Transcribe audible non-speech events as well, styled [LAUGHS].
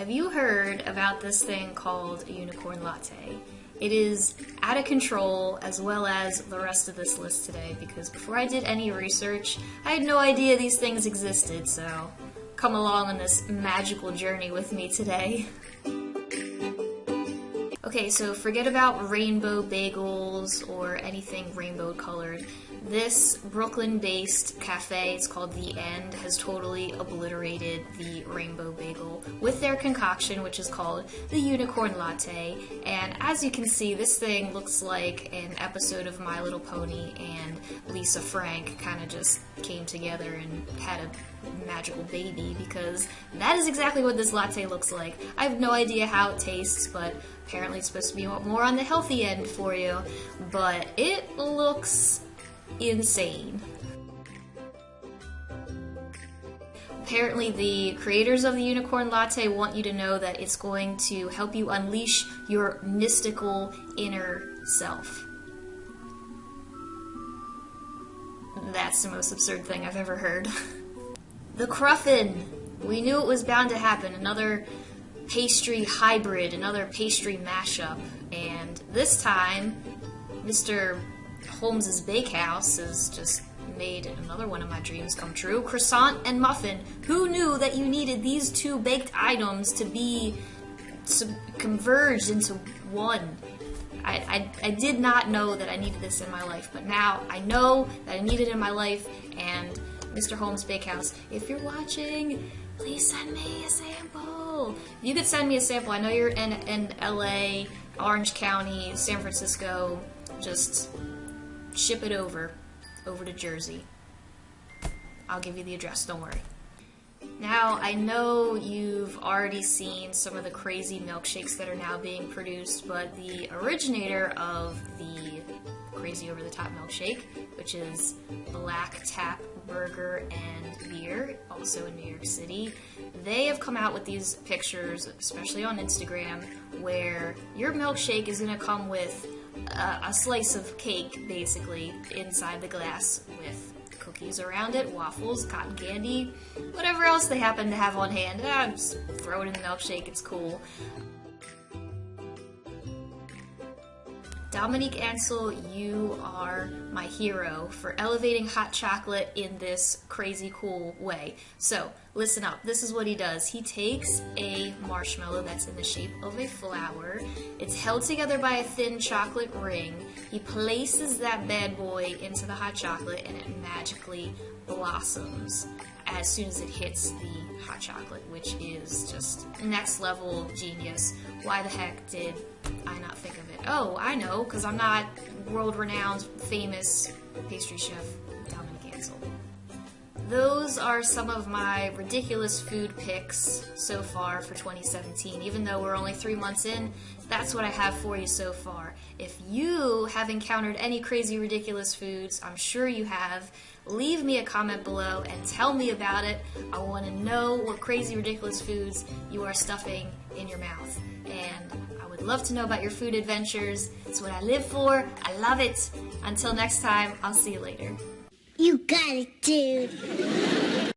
Have you heard about this thing called a unicorn latte? It is out of control as well as the rest of this list today because before I did any research, I had no idea these things existed, so come along on this magical journey with me today. Okay, so forget about rainbow bagels or anything rainbow colored. This Brooklyn-based cafe, it's called The End, has totally obliterated the rainbow bagel with their concoction, which is called the Unicorn Latte. And as you can see, this thing looks like an episode of My Little Pony and Lisa Frank kind of just came together and had a magical baby because that is exactly what this latte looks like. I have no idea how it tastes, but apparently it's supposed to be more on the healthy end for you. But it looks insane. Apparently, the creators of the Unicorn Latte want you to know that it's going to help you unleash your mystical inner self. That's the most absurd thing I've ever heard. [LAUGHS] the Cruffin! We knew it was bound to happen. Another pastry hybrid, another pastry mashup. And this time, Mr. Holmes's Bakehouse has just made another one of my dreams come true. Croissant and muffin. Who knew that you needed these two baked items to be converged into one? I, I, I, did not know that I needed this in my life, but now I know that I need it in my life, and Mr. Holmes Bakehouse, if you're watching, please send me a sample. You could send me a sample. I know you're in, in LA, Orange County, San Francisco, just ship it over, over to Jersey. I'll give you the address, don't worry. Now, I know you've already seen some of the crazy milkshakes that are now being produced, but the originator of the crazy over the top milkshake, which is Black Tap Burger and Beer, also in New York City, they have come out with these pictures, especially on Instagram, where your milkshake is going to come with a, slice of cake, basically, inside the glass with cookies around it, waffles, cotton candy, whatever else they happen to have on hand. Ah, just throw it in the milkshake, it's cool. Dominique Ansel, you are my hero for elevating hot chocolate in this crazy cool way. So, listen up. This is what he does. He takes a marshmallow that's in the shape of a flower. It's held together by a thin chocolate ring. He places that bad boy into the hot chocolate and it magically blossoms as soon as it hits the hot chocolate, which is just next level genius. Why the heck did I not think of it? Oh, I know, because I'm not world renowned, famous pastry chef Dominique Ansel. Those are some of my ridiculous food picks so far for 2017. Even though we're only three months in, that's what I have for you so far. If you have encountered any crazy, ridiculous foods, I'm sure you have, leave me a comment below and tell me about it. I want to know what crazy, ridiculous foods you are stuffing in your mouth. And I would love to know about your food adventures. It's what I live for. I love it. Until next time, I'll see you later. You got it, dude.